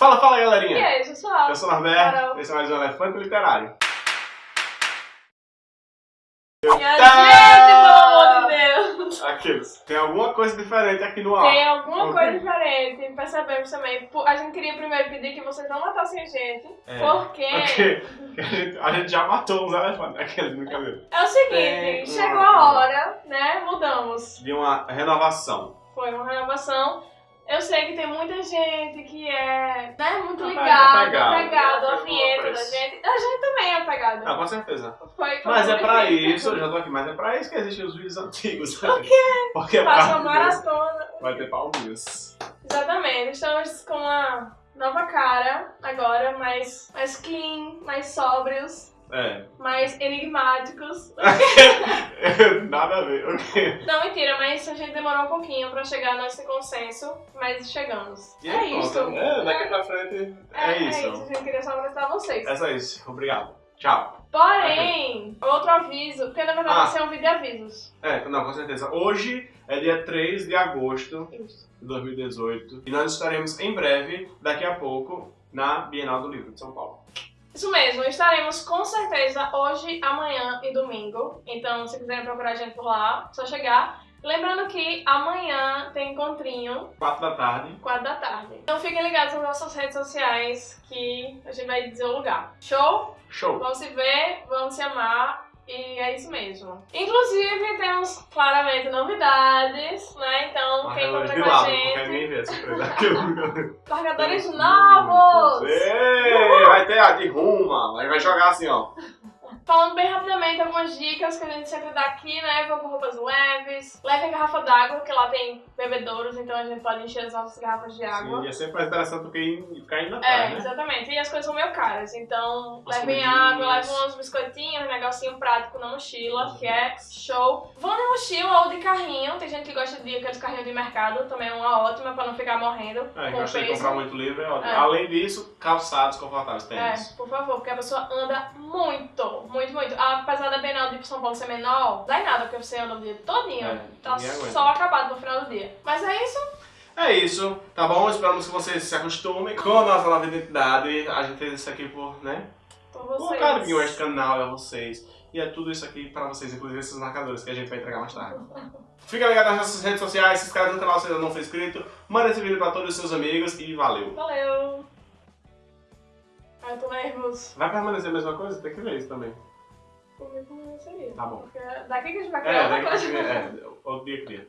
Fala, fala, E galerinha! aí, pessoal? Eu sou o Norberto, Carol. esse é mais um Elefante Literário. Minha Tá. gente, pelo amor de Deus! Aqueles. Tem alguma coisa diferente aqui no ar. Tem alguma Ok. coisa diferente, percebemos também. A gente queria primeiro pedir que vocês não matassem a gente, É. porque Porque a gente, a gente já matou uns elefantes. Aqueles, brincadeira. é o seguinte, Tem chegou uma- a hora, né? Mudamos. De uma renovação. Foi uma renovação. Eu sei que tem muita gente que é né, muito ligada, apegado. apegado à vinheta da gente. A gente também é apegado. Ah, com certeza. Foi, foi Mas é pra difícil. isso, eu já tô aqui, mas é pra isso que existem os vídeos antigos. Por quê? Porque é Faça uma maratona. vai ter palminhas. Exatamente, estamos com uma nova cara agora, mais, mais clean, mais sóbrios, É. mais enigmáticos. Nada a ver, ok. Não, mentira, mas a gente demorou um pouquinho pra chegar nesse consenso, mas chegamos. E é isso. É, daqui pra frente é, isso. É isso, a gente queria só apresentar vocês. É só isso. Obrigado. Tchau. Porém, outro aviso, porque na verdade Ah. vai ser um vídeo de avisos. É, não, com certeza. Hoje é dia 3 de agosto Isso. de 2018 e nós estaremos em breve, daqui a pouco, na Bienal do Livro de São Paulo. Isso mesmo, estaremos com certeza hoje, amanhã e domingo. Então, se quiserem procurar a gente por lá, é só chegar. Lembrando que amanhã tem encontrinho, 4 da tarde. 4 da tarde. Então fiquem ligados nas nossas redes sociais que a gente vai dizer o lugar. Show? Show! Vamos se ver, vamos se amar. E é isso mesmo. Inclusive, temos claramente novidades, né? Então, quem Marcadores de com a gente. Marcadores novos! Ei, vai ter a de ruma, mas vai jogar assim, ó. Falando bem rapidamente algumas dicas que a gente sempre dá aqui, né? Vão com roupas leves. Levem garrafa d'água, que lá tem bebedouros, então a gente pode encher as nossas garrafas de água. Sim, é sempre mais interessante do que ir- ficar indo É, atrás, né? exatamente. E as coisas são meio caras, então As levem água, levem uns biscoitinhos, um negocinho prático na mochila, que é show. Vão de mochila ou de carrinho, tem gente que gosta de aqueles carrinhos de mercado, também é uma ótima pra não ficar morrendo É, com peso. comprar muito livro, é ótimo. É. Além disso, calçados confortáveis, É, tênis. por favor, porque a pessoa anda muito, muito, muito. Apesar da Bienal de São Paulo ser menor, dá em nada, porque você anda o dia todinho. É, tá só acabado no final do dia. Mas é isso. É isso, tá bom? Esperamos que vocês se acostumem com a nossa nova identidade. A gente fez isso aqui por, né? Por vocês. carinho a este canal, a vocês. E é tudo isso aqui pra vocês, inclusive esses marcadores que a gente vai entregar mais tarde. Fica ligado nas nossas redes sociais, se inscreve no canal se ainda não for inscrito, manda esse vídeo pra todos os seus amigos e valeu! Valeu. Nervoso. Vai permanecer a mesma coisa? Tem que ver isso também. Comigo não seria. Tá bom. Porque daqui que a gente vai criar É, outra coisa. é, outro dia cria.